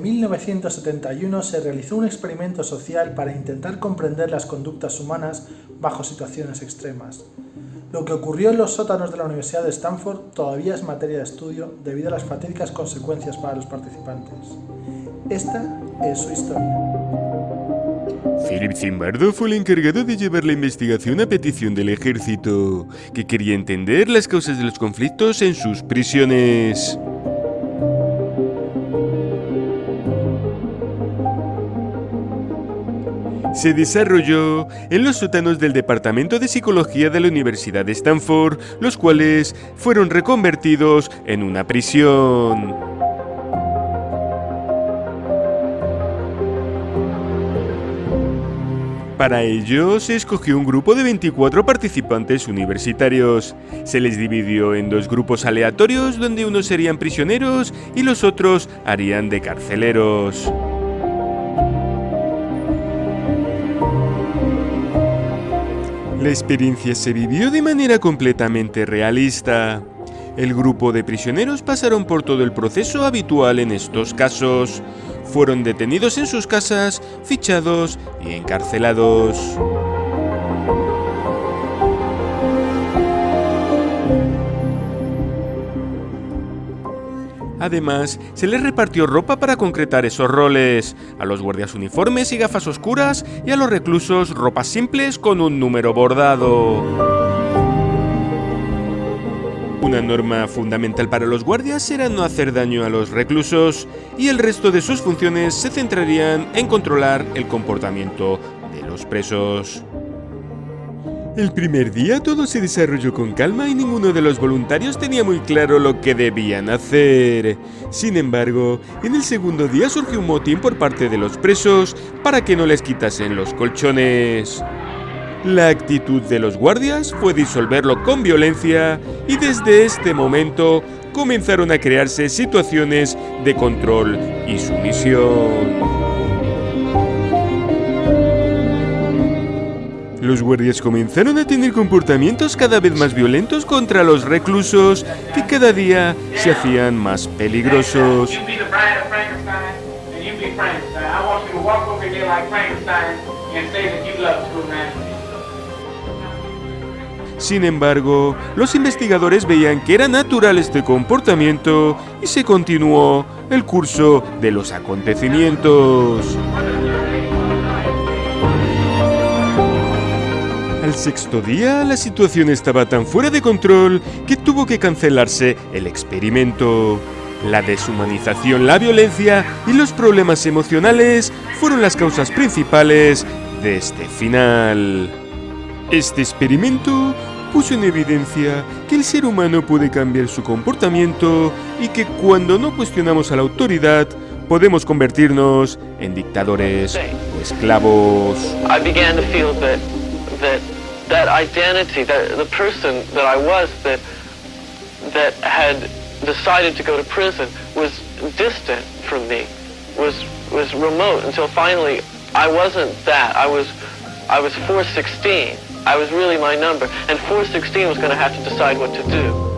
en 1971 se realizó un experimento social para intentar comprender las conductas humanas bajo situaciones extremas. Lo que ocurrió en los sótanos de la Universidad de Stanford todavía es materia de estudio debido a las fatídicas consecuencias para los participantes. Esta es su historia. Philip Zimbardo fue el encargado de llevar la investigación a petición del ejército, que quería entender las causas de los conflictos en sus prisiones. Se desarrolló en los sótanos del Departamento de Psicología de la Universidad de Stanford, los cuales fueron reconvertidos en una prisión. Para ello se escogió un grupo de 24 participantes universitarios. Se les dividió en dos grupos aleatorios donde unos serían prisioneros y los otros harían de carceleros. La experiencia se vivió de manera completamente realista. El grupo de prisioneros pasaron por todo el proceso habitual en estos casos. Fueron detenidos en sus casas, fichados y encarcelados. Además, se les repartió ropa para concretar esos roles, a los guardias uniformes y gafas oscuras y a los reclusos ropas simples con un número bordado. Una norma fundamental para los guardias era no hacer daño a los reclusos y el resto de sus funciones se centrarían en controlar el comportamiento de los presos. El primer día todo se desarrolló con calma y ninguno de los voluntarios tenía muy claro lo que debían hacer. Sin embargo, en el segundo día surgió un motín por parte de los presos para que no les quitasen los colchones. La actitud de los guardias fue disolverlo con violencia y desde este momento comenzaron a crearse situaciones de control y sumisión. Los guardias comenzaron a tener comportamientos cada vez más violentos contra los reclusos, que cada día se hacían más peligrosos. Sin embargo, los investigadores veían que era natural este comportamiento y se continuó el curso de los acontecimientos. Al sexto día, la situación estaba tan fuera de control que tuvo que cancelarse el experimento. La deshumanización, la violencia y los problemas emocionales fueron las causas principales de este final. Este experimento puso en evidencia que el ser humano puede cambiar su comportamiento y que cuando no cuestionamos a la autoridad, podemos convertirnos en dictadores o esclavos. that that identity, that the person that I was that that had decided to go to prison was distant from me, was was remote until finally I wasn't that. I was I was 416. I was really my number, and 416 was going to have to decide what to do.